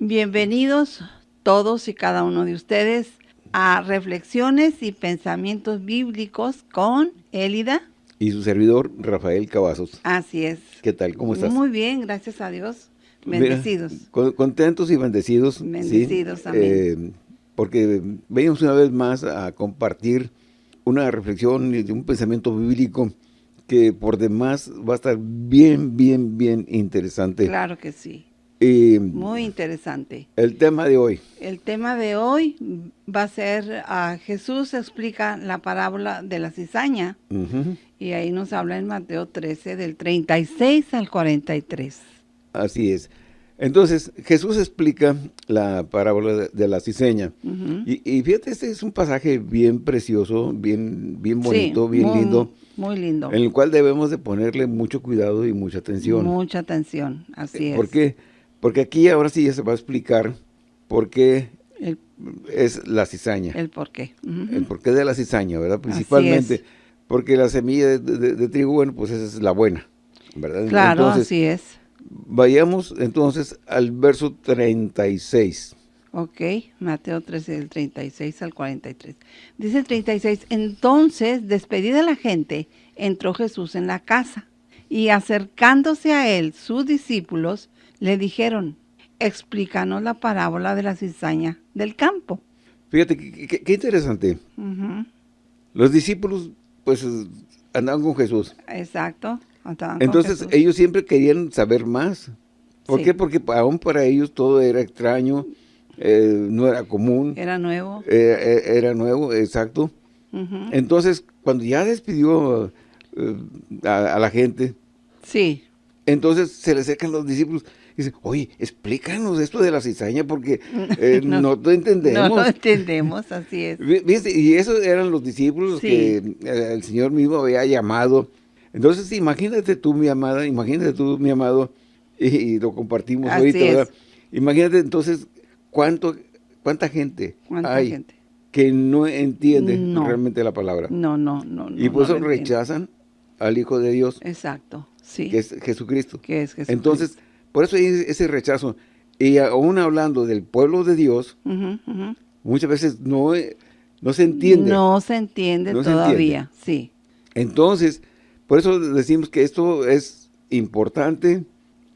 Bienvenidos todos y cada uno de ustedes a Reflexiones y Pensamientos Bíblicos con Élida. Y su servidor, Rafael Cavazos. Así es. ¿Qué tal? ¿Cómo estás? Muy bien, gracias a Dios. Bendecidos. Mira, contentos y bendecidos. Bendecidos, ¿sí? Eh, porque venimos una vez más a compartir una reflexión y un pensamiento bíblico que por demás va a estar bien, bien, bien interesante. Claro que sí. Muy interesante. El tema de hoy. El tema de hoy va a ser, a Jesús explica la parábola de la cizaña. Y ahí nos habla en Mateo 13, del 36 al 43. Así es. Entonces, Jesús explica la parábola de, la cizaña. y, fíjate, este es un pasaje bien precioso, bien, bien bonito, bien lindo. Muy lindo. En el cual debemos de ponerle mucho cuidado y mucha atención. Mucha atención, así es. ¿Por qué? Porque aquí ahora sí ya se va a explicar por qué es la cizaña. El por qué. El por qué de la cizaña, ¿verdad? Principalmente porque la semilla de, trigo, bueno, pues esa es la buena, ¿verdad? Claro, así es. Vayamos entonces al verso 36. Ok, Mateo 13, del 36 al 43. Dice el 36, entonces, despedida la gente, entró Jesús en la casa, y acercándose a él, sus discípulos, le dijeron, explícanos la parábola de la cizaña del campo. Fíjate, qué, interesante. Los discípulos, pues, andaban con Jesús. Exacto. Entonces, ellos siempre querían saber más. ¿Por qué? Porque aún para ellos todo era extraño, eh, no era común. Era nuevo. Eh, eh, era nuevo, exacto. Entonces, cuando ya despidió a, la gente, sí. entonces se le acercan los discípulos Dice, oye, explícanos esto de la cizaña porque eh, no, no, entendemos. No lo entendemos, así es. Y esos eran los discípulos que eh, el Señor mismo había llamado. Entonces, imagínate tú, mi amada, imagínate tú, mi amado, y, lo compartimos ahorita, ¿verdad? Imagínate entonces cuánto, cuánta gente hay que no entiende realmente la palabra. No, no, no. Y por eso rechazan al Hijo de Dios. Exacto, sí. Que es Jesucristo. Que es Jesucristo. Entonces, por eso hay ese rechazo. Y aún hablando del pueblo de Dios, muchas veces no, no se entiende. No se entiende todavía, sí. Entonces, por eso decimos que esto es importante,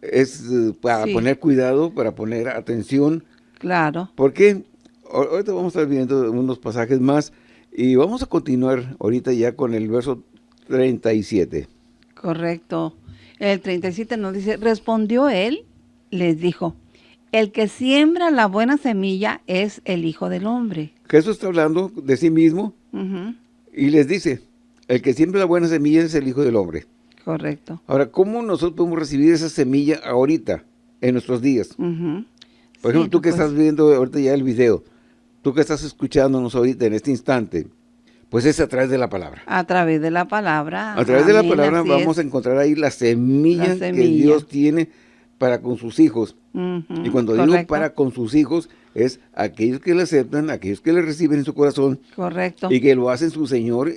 es eh, para poner cuidado, para poner atención. Claro. Porque ahorita vamos a estar viendo unos pasajes más y vamos a continuar ahorita ya con el verso 37. Correcto. El 37 nos dice, respondió él, les dijo, el que siembra la buena semilla es el Hijo del Hombre. Jesús está hablando de sí mismo y les dice, el que siembra la buena semilla es el Hijo del Hombre. Correcto. Ahora, ¿cómo nosotros podemos recibir esa semilla ahorita, en nuestros días? Por ejemplo, tú que estás viendo ahorita ya el video, tú que estás escuchándonos ahorita en este instante, pues es a través de la palabra. A través de la palabra. A través de la palabra vamos a encontrar ahí la semilla, que Dios tiene para con sus hijos. y cuando digo para con sus hijos, es aquellos que le aceptan, aquellos que le reciben en su corazón. Correcto. Y que lo hacen su Señor.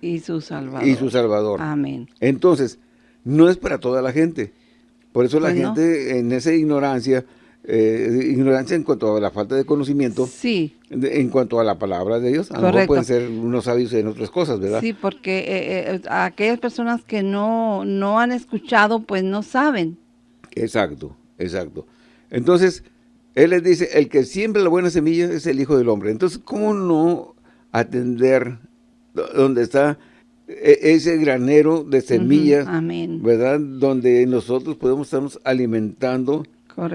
Y su Salvador. Y su Salvador. Amén. Entonces, no es para toda la gente. Por eso la pues gente en esa ignorancia eh, ignorancia en cuanto a la falta de conocimiento. Sí. en cuanto a la palabra de Dios. A lo mejor pueden ser unos sabios en otras cosas, ¿verdad? Sí, porque eh, eh, aquellas personas que no, no han escuchado, pues no saben. Exacto, exacto. Entonces, Él les dice, el que siembra la buena semilla es el Hijo del Hombre. Entonces, ¿cómo no atender donde está e, ese granero de semillas, ¿verdad? Donde nosotros podemos estarnos alimentando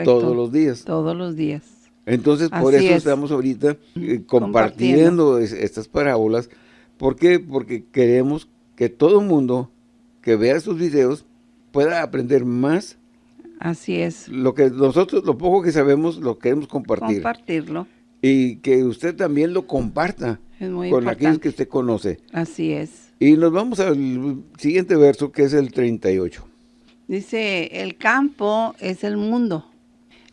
todos los días. Todos los días. Entonces, por eso estamos ahorita eh, compartiendo, estas parábolas. ¿Por qué? Porque queremos que todo el mundo que vea estos videos pueda aprender más. Así es. Lo que nosotros, lo poco que sabemos, lo queremos compartir. Compartirlo. Y que usted también lo comparta con aquellos que usted conoce. Así es. Y nos vamos al siguiente verso, que es el 38. Dice, el campo es el mundo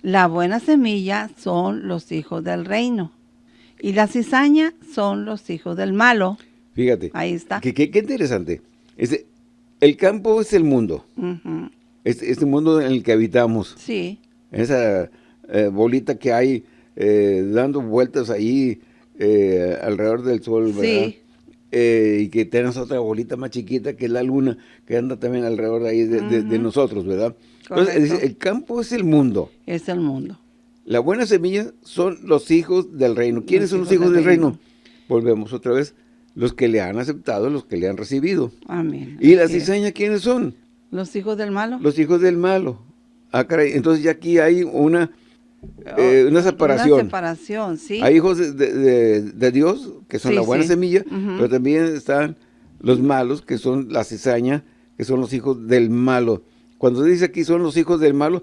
la buena semilla son los hijos del reino. Y la cizaña son los hijos del malo. Fíjate. Ahí está. Qué, qué, interesante. el campo es el mundo. es, este mundo en el que habitamos. Sí. Esa eh, bolita que hay eh, dando vueltas ahí eh, alrededor del sol, ¿verdad? Sí. y que tenemos otra bolita más chiquita que es la luna, que anda también alrededor de ahí de, nosotros, ¿verdad? Entonces, el campo es el mundo. Es el mundo. La buena semilla son los hijos del reino. ¿Quiénes son los hijos del, reino? Volvemos otra vez. Los que le han aceptado, los que le han recibido. Amén. ¿Y la cizaña quiénes son? Los hijos del malo. Los hijos del malo. Ah, caray. Entonces ya aquí hay una, eh, una separación. Una separación, sí. Hay hijos de, Dios, que son la buena semilla, pero también están los malos, que son la cizaña, que son los hijos del malo. Cuando dice aquí son los hijos del malo,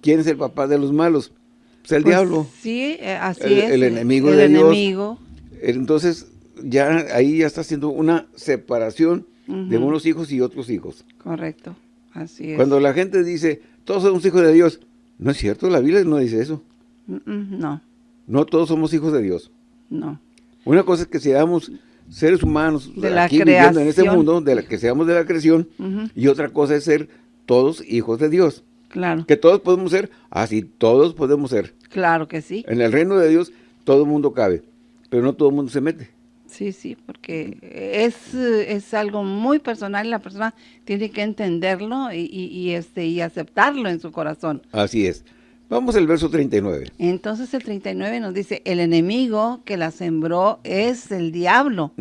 ¿quién es el papá de los malos? Pues el pues diablo. Sí, eh, así es. El enemigo el de enemigo. Entonces, ya ahí ya está haciendo una separación de unos hijos y otros hijos. Correcto, así es. Cuando la gente dice, todos somos hijos de Dios, no es cierto, la Biblia no dice eso. no. No todos somos hijos de Dios. No. Una cosa es que seamos seres humanos de aquí viviendo en este mundo, de la que seamos de la creación, y otra cosa es ser todos hijos de Dios. Claro. Que todos podemos ser, así todos podemos ser. Claro que sí. En el reino de Dios todo el mundo cabe, pero no todo el mundo se mete. Sí, sí, porque es, es algo muy personal y la persona tiene que entenderlo y, y, este, y aceptarlo en su corazón. Así es. Vamos al verso 39. Entonces el 39 nos dice, el enemigo que la sembró es el diablo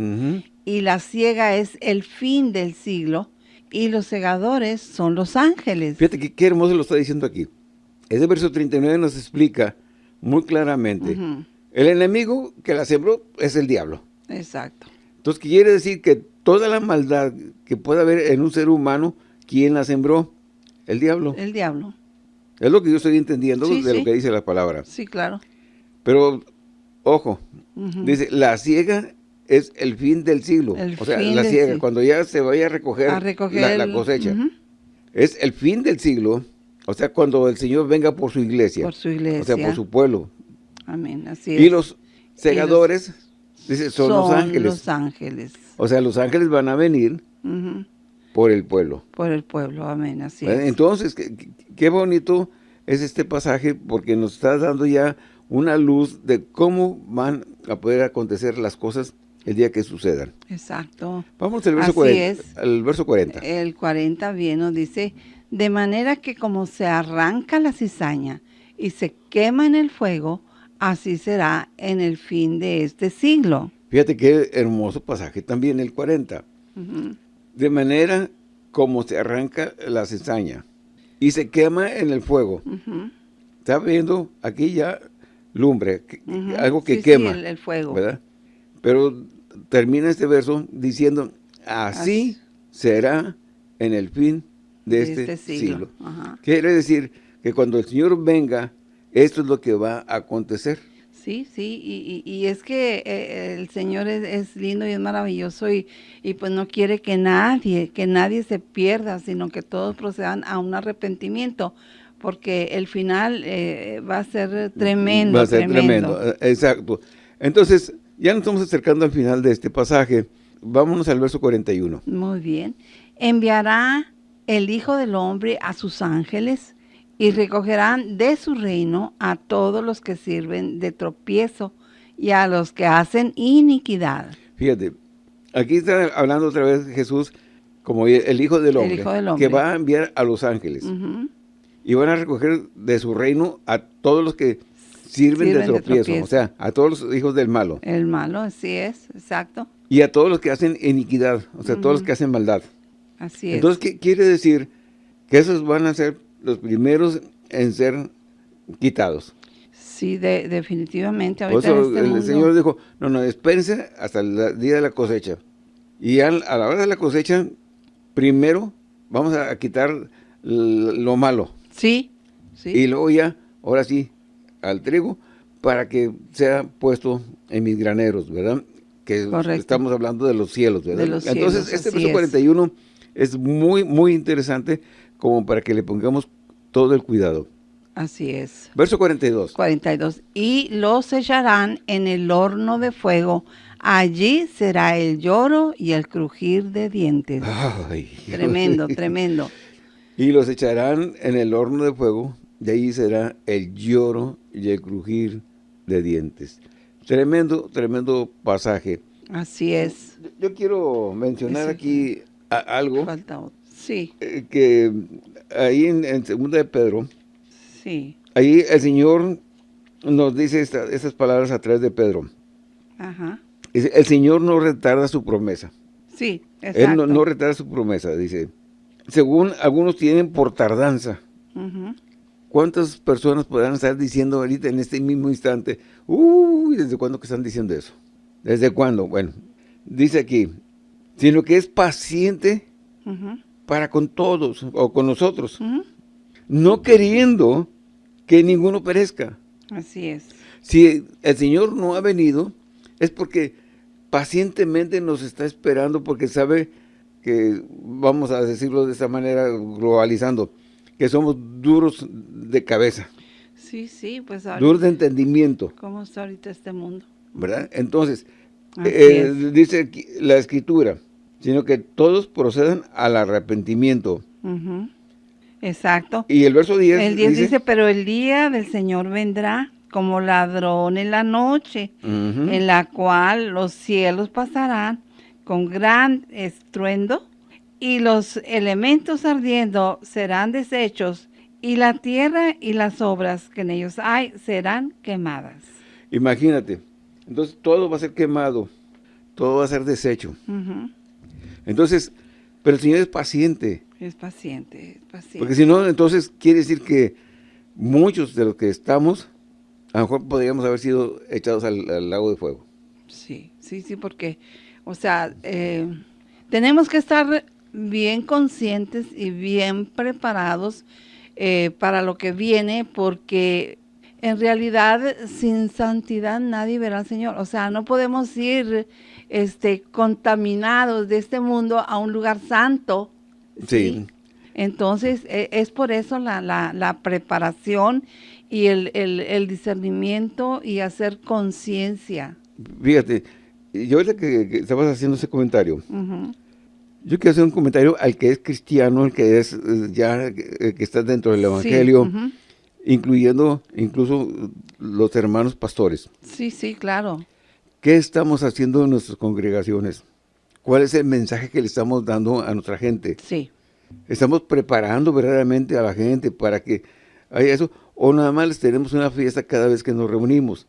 y la ciega es el fin del siglo y los segadores son los ángeles. Fíjate que qué hermoso lo está diciendo aquí. Ese verso 39 nos explica muy claramente. El enemigo que la sembró es el diablo. Exacto. Entonces quiere decir que toda la maldad que puede haber en un ser humano, ¿quién la sembró? El diablo. El diablo. Es lo que yo estoy entendiendo de lo que dice la palabra. Sí, claro. Pero, ojo, dice, la ciega es el fin del siglo. o sea, la ciega, cuando ya se vaya a recoger, la, cosecha. Es el fin del siglo, o sea, cuando el Señor venga por su iglesia. Por su iglesia. O sea, por su pueblo. Amén, así es. Y los segadores, dice, son, los ángeles. los ángeles. O sea, los ángeles van a venir por el pueblo. Por el pueblo, amén, así es. Entonces, qué, qué bonito es este pasaje porque nos está dando ya una luz de cómo van a poder acontecer las cosas el día que sucedan. Exacto. Vamos al verso, 40, el verso 40. El 40 bien nos dice, de manera que como se arranca la cizaña y se quema en el fuego, así será en el fin de este siglo. Fíjate qué hermoso pasaje también el 40. De manera como se arranca la cizaña y se quema en el fuego. Está viendo aquí ya lumbre, algo que quema. el, fuego. ¿Verdad? Pero termina este verso diciendo, así, será en el fin de, este, este, siglo. Quiere decir que cuando el Señor venga, esto es lo que va a acontecer. Sí, sí, y, es que eh, el Señor es, lindo y es maravilloso y, y, pues no quiere que nadie, que nadie se pierda, sino que todos procedan a un arrepentimiento, porque el final eh, va a ser tremendo. Va a ser tremendo, tremendo. exacto. Entonces, ya nos estamos acercando al final de este pasaje. Vámonos al verso 41. Muy bien. Enviará el Hijo del Hombre a sus ángeles y recogerán de su reino a todos los que sirven de tropiezo y a los que hacen iniquidad. Fíjate, aquí está hablando otra vez Jesús como el Hijo del Hombre, que va a enviar a los ángeles. Y van a recoger de su reino a todos los que sirven, de, tropiezo, o sea, a todos los hijos del malo. El malo, así es, exacto. Y a todos los que hacen iniquidad, o sea, todos los que hacen maldad. Así es. Entonces, ¿qué quiere decir? Que esos van a ser los primeros en ser quitados. Sí, definitivamente. Por eso este el Señor dijo, no, no, espérense hasta el día de la cosecha. Y a, la hora de la cosecha, primero vamos a, quitar lo malo. Sí, sí. Y luego ya, ahora sí, al trigo para que sea puesto en mis graneros, ¿verdad? Que estamos hablando de los cielos, ¿verdad? Entonces, este verso 41 es muy, muy interesante como para que le pongamos todo el cuidado. Así es. Verso 42. 42. Y los echarán en el horno de fuego. Allí será el lloro y el crujir de dientes. tremendo, tremendo. Y los echarán en el horno de fuego de ahí será el lloro y el crujir de dientes. Tremendo, tremendo pasaje. Así es. Yo, quiero mencionar aquí algo. Falta otro. Sí. Eh, que ahí en, en Segunda de Pedro, sí. ahí el Señor nos dice estas palabras a través de Pedro. Ajá. El Señor no retarda su promesa. Sí, exacto. Él no, retarda su promesa, dice. Según algunos tienen por tardanza. ¿Cuántas personas podrán estar diciendo ahorita en este mismo instante, uy, ¿desde cuándo que están diciendo eso? ¿Desde cuándo? Bueno, dice aquí, sino que es paciente para con todos o con nosotros, no queriendo que ninguno perezca. Así es. Si el Señor no ha venido, es porque pacientemente nos está esperando porque sabe que, vamos a decirlo de esta manera, globalizando, que somos duros de cabeza. Sí, sí, pues Duros de entendimiento. ¿Cómo está ahorita este mundo? ¿Verdad? Entonces, eh, dice la Escritura, sino que todos procedan al arrepentimiento. Exacto. Y el verso 10 El 10 dice, pero el día del Señor vendrá como ladrón en la noche, en la cual los cielos pasarán con gran estruendo y los elementos ardiendo serán deshechos y la tierra y las obras que en ellos hay serán quemadas. Imagínate, entonces todo va a ser quemado, todo va a ser deshecho. Entonces, pero el Señor es paciente. Es paciente, es paciente. Porque si no, entonces quiere decir que muchos de los que estamos a lo mejor podríamos haber sido echados al, lago de fuego. Sí, sí, sí, porque, o sea, eh, tenemos que estar bien conscientes y bien preparados eh, para lo que viene, porque en realidad sin santidad nadie verá al Señor. O sea, no podemos ir este, contaminados de este mundo a un lugar santo. Sí. Entonces, e, es por eso la, la, la preparación y el, el, discernimiento y hacer conciencia. Fíjate, yo ahorita que, que, estabas haciendo ese comentario, yo quiero hacer un comentario al que es cristiano, el que es eh, ya, eh, que está dentro del Evangelio, incluyendo incluso los hermanos pastores. Sí, sí, claro. ¿Qué estamos haciendo en nuestras congregaciones? ¿Cuál es el mensaje que le estamos dando a nuestra gente? Sí. ¿Estamos preparando verdaderamente a la gente para que haya eso? o nada más les tenemos una fiesta cada vez que nos reunimos.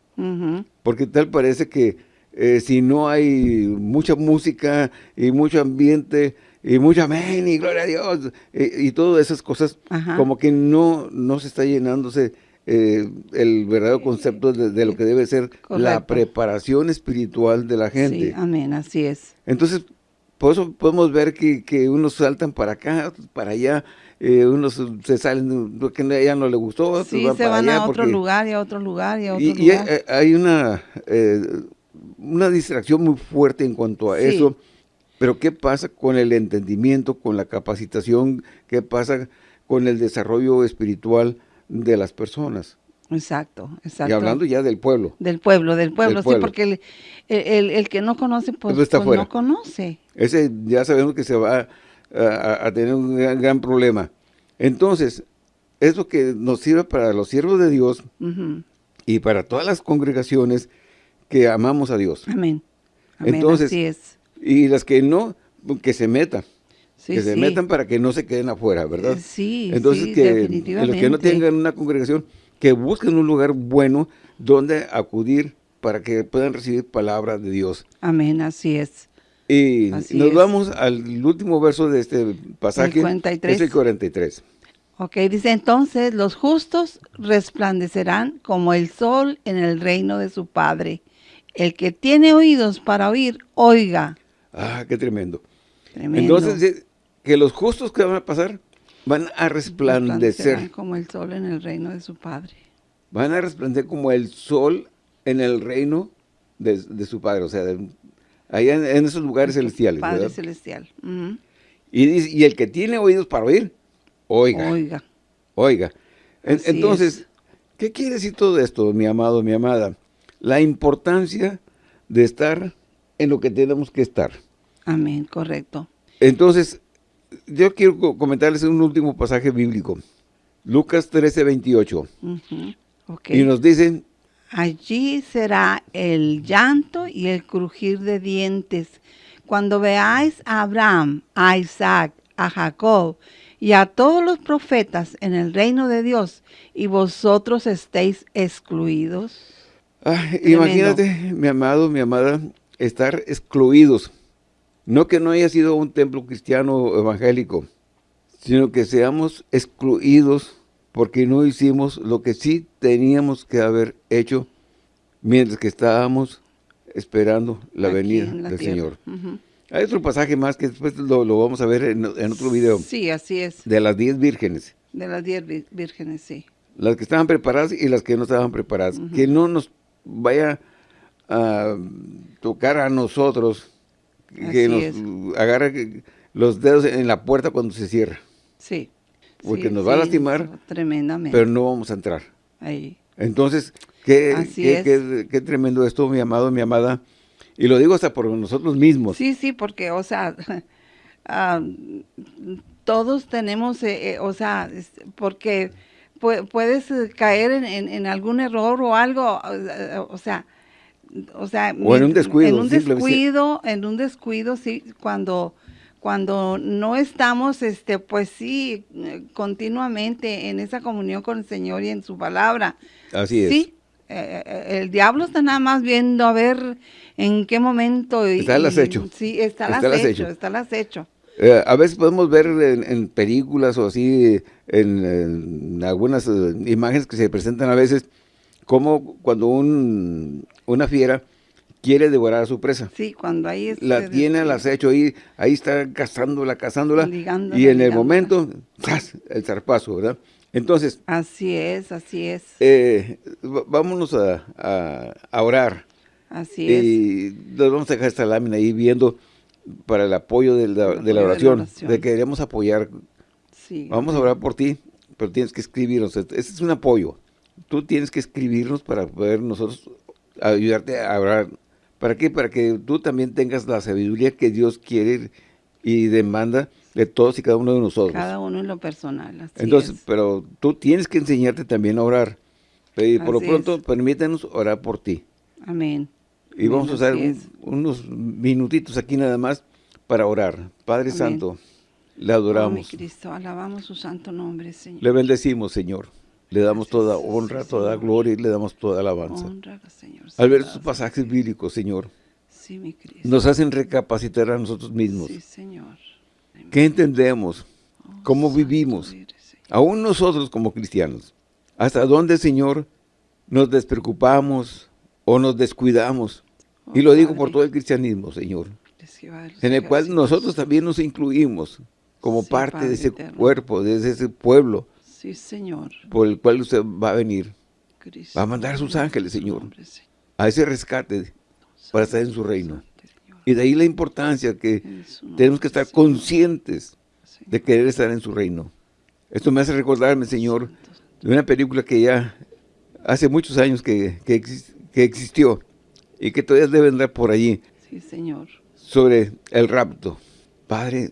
Porque tal parece que eh, si no hay mucha música y mucho ambiente y mucho amén y gloria a Dios y, todas esas cosas, como que no, no se está llenándose eh, el verdadero concepto de, lo que debe ser la preparación espiritual de la gente. Sí, amén, así es. Entonces, por eso podemos ver que, que unos saltan para acá, para allá, eh, unos se salen porque ya no le gustó, sí, se van a otro lugar y a otro lugar y a otro y, lugar. Y hay una, eh, una distracción muy fuerte en cuanto a eso, pero ¿qué pasa con el entendimiento, con la capacitación? ¿Qué pasa con el desarrollo espiritual de las personas? Exacto, exacto. Y hablando ya del pueblo. Del pueblo, del pueblo, sí, porque el, el, que no conoce, pues, pues no conoce. Ese ya sabemos que se va a, tener un gran, problema. Entonces, eso que nos sirve para los siervos de Dios y para todas las congregaciones que amamos a Dios. Amén. Entonces, así es. Y las que no, que se metan. que se metan para que no se queden afuera, ¿verdad? Sí, Entonces, que los que no tengan una congregación, que busquen un lugar bueno donde acudir para que puedan recibir palabra de Dios. Amén, así es. Y nos vamos al último verso de este pasaje. El 43. Es el 43. Ok, dice entonces, los justos resplandecerán como el sol en el reino de su Padre. El que tiene oídos para oír, oiga. Ah, qué tremendo. tremendo. Entonces, que los justos que van a pasar, van a resplandecer. como el sol en el reino de su Padre. Van a resplandecer como el sol en el reino de, de su Padre, o sea, de, allá en, esos lugares celestiales. Padre celestial. y, y el que tiene oídos para oír, oiga. Oiga. Oiga. entonces, ¿qué quiere decir todo esto, mi amado, mi amada? La importancia de estar en lo que tenemos que estar. Amén, correcto. Entonces, yo quiero comentarles un último pasaje bíblico. Lucas 13, 28. Ujú, ok. Y nos dicen, Allí será el llanto y el crujir de dientes. Cuando veáis a Abraham, a Isaac, a Jacob y a todos los profetas en el reino de Dios, y vosotros estéis excluidos. Tremendo. imagínate, mi amado, mi amada, estar excluidos. No que no haya sido un templo cristiano evangélico, sino que seamos excluidos porque no hicimos lo que sí teníamos que haber hecho mientras que estábamos esperando la aquí venida la del tierra. Señor. Hay otro pasaje más que después lo, lo vamos a ver en, en otro video, Sí, así es. de las diez vírgenes. De las diez vírgenes, sí. las que estaban preparadas y las que no estaban preparadas. Que no nos vaya a tocar a nosotros, que Así nos es. agarre los dedos en la puerta cuando se cierra. Sí. Porque Sí, nos va a lastimar, Tremendamente. Pero no vamos a entrar. Ahí. Entonces, qué, qué, es. qué- qué tremendo esto, mi amado, mi amada. Y lo digo hasta por nosotros mismos. Sí, sí, porque, o sea, ah, todos tenemos, eh, eh, o sea, porque pu- puedes eh, caer en, en- en algún error o algo, eh, o sea, o sea, O en un descuido, en un descuido, en un descuido, sí, cuando cuando no estamos, este, pues sí, eh, continuamente en esa comunión con el Señor y en su palabra. Así es. Sí, eh, eh, el diablo está nada más viendo a ver en qué momento. y- Está y- acecho. Sí, está al acecho, está al acecho. Eh, a veces podemos ver en, en películas o así, en, en algunas eh, imágenes que se presentan a veces, como cuando un, una fiera quiere devorar a su presa. Sí, cuando ahí es. La tiene al acecho, ahí, ahí está cazándola, cazándola, Ligándola, y en el momento, ¡zas! el zarpazo, ¿verdad? Entonces, Así es, así es, eh, vámonos a, a- a orar. así es. Y nos vamos a dejar esta lámina ahí viendo para el apoyo de la, de la apoyo de la oración, oración. de que queremos apoyar. Sí, Vamos a orar por ti, pero tienes que escribirnos. Ese es un apoyo. Tú tienes que escribirnos para poder nosotros ayudarte a orar. ¿Para qué? Para que tú también tengas la sabiduría que Dios quiere y demanda de todos y cada uno de nosotros. cada uno en lo personal. Así Entonces, es. pero tú tienes que enseñarte también a orar. Y por lo Así pronto, es. permítanos orar por ti. Amén. Y vamos a usar un- unos minutitos aquí nada más para orar. Padre Amén. Santo, le Oh, adoramos. Cristo, alabamos su santo nombre, Señor. Le bendecimos, Señor. Le damos Gracias, toda honra, toda gloria y le damos toda alabanza. Honra, Señor. Al ver estos pasajes bíblicos, Señor, Sí, mi Cristo. nos hacen recapacitar a nosotros mismos. Sí, Señor. Amén. ¿Qué entendemos? Oh, ¿Cómo santo vivimos? eres. Aún nosotros como cristianos. ¿Hasta dónde, Señor, nos despreocupamos o nos descuidamos? Y lo digo por todo el cristianismo, Señor. en el cual nosotros también nos incluimos como parte de ese cuerpo, de ese pueblo Señor. por el cual usted va a venir Va a mandar a sus ángeles, Señor. a ese rescate para estar en su reino. Y de ahí la importancia que tenemos que estar conscientes de querer estar en su reino. Esto me hace recordarme, Señor, de una película que ya hace muchos años que, que existió y que todavía debe andar por allí, Sí, Señor. sobre el rapto. Padre,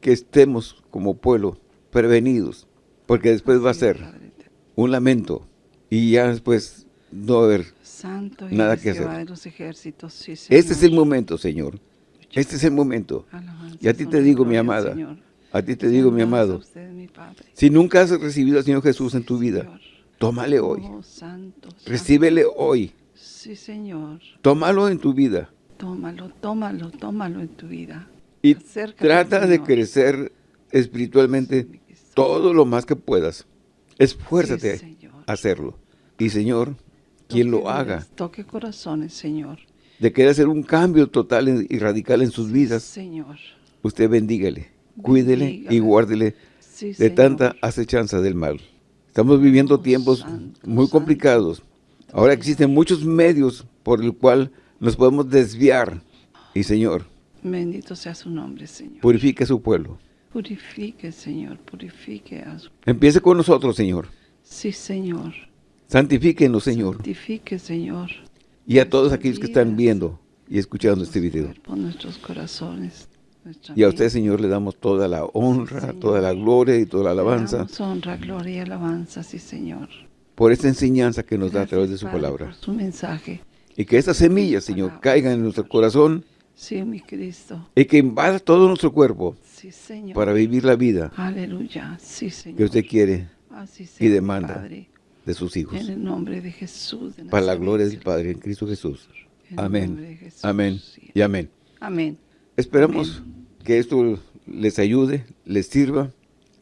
que estemos como pueblo prevenidos, porque después va a ser Padre un lamento y ya después no va a haber. Santo Nada que hacer. de los ejércitos. Sí. Este es el momento, Señor. Este es el momento. Alabanza, Y a ti te digo, mi amada, Señor. A ti te digo, mi amado, usted, mi Padre. si nunca has recibido al Señor Jesús en tu vida, tómale hoy. Oh, santo, santo. Recíbele hoy. Sí, Señor. Tómalo en tu vida. Tómalo, tómalo, tómalo en tu vida. Y Acércate, trata de crecer espiritualmente todo lo más que puedas. Esfuérzate Sí, a hacerlo. Y Señor, quien lo haga, Toque corazones, Señor. de querer hacer un cambio total y radical en sus vidas, Señor. usted bendígale, cuídele y guárdele Sí, de Señor. tanta acechanza del mal. Estamos viviendo Oh, tiempos santo, muy santo. complicados. Ahora existen muchos medios por el cual nos podemos desviar. Y Señor, Bendito sea su nombre, Señor. purifique a su pueblo. Purifique, Señor. Purifique a su... Empiece con nosotros, Señor. Sí, Señor. Santifíquenos, Señor. Santifique, Señor. Y a todos aquellos que están viendo y escuchando este video. cuerpos, nuestros corazones. Y a usted, Señor, le damos toda la honra, Señor. toda la gloria y toda la alabanza honra, gloria y alabanza, sí, Señor. Por esta enseñanza que nos da a través de su palabra. Por su mensaje. Y que estas semillas, Señor, caigan en nuestro corazón Sí, mi Cristo. y que invada todo nuestro cuerpo Sí, Señor. para vivir la vida Aleluya. Sí, que Señor. usted quiere Así sea, y demanda Padre. de sus hijos. En el nombre de Jesús. de Para la gloria del Padre en Cristo Jesús. En Amén. Jesús, Amén. sí. Y amén. Amén. Esperamos que esto les ayude, les sirva.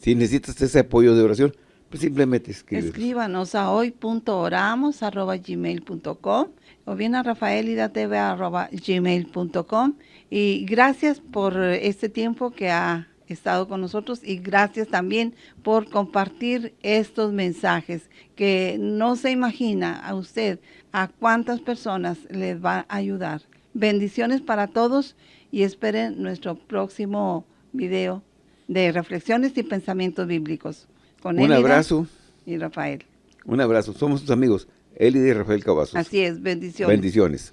Si necesitas ese apoyo de oración, pues simplemente escríbenos. Escríbanos a hoy.oramos.gmail.com o bien a rafaelidatv.gmail.com y gracias por este tiempo que ha estado con nosotros y gracias también por compartir estos mensajes que no se imagina a usted a cuántas personas les va a ayudar. Bendiciones para todos y esperen nuestro próximo video de reflexiones y pensamientos bíblicos. Con Un Elida abrazo, y Rafael. un abrazo. Somos sus amigos, Eli y Rafael Cavazos. Así es, bendiciones. Bendiciones.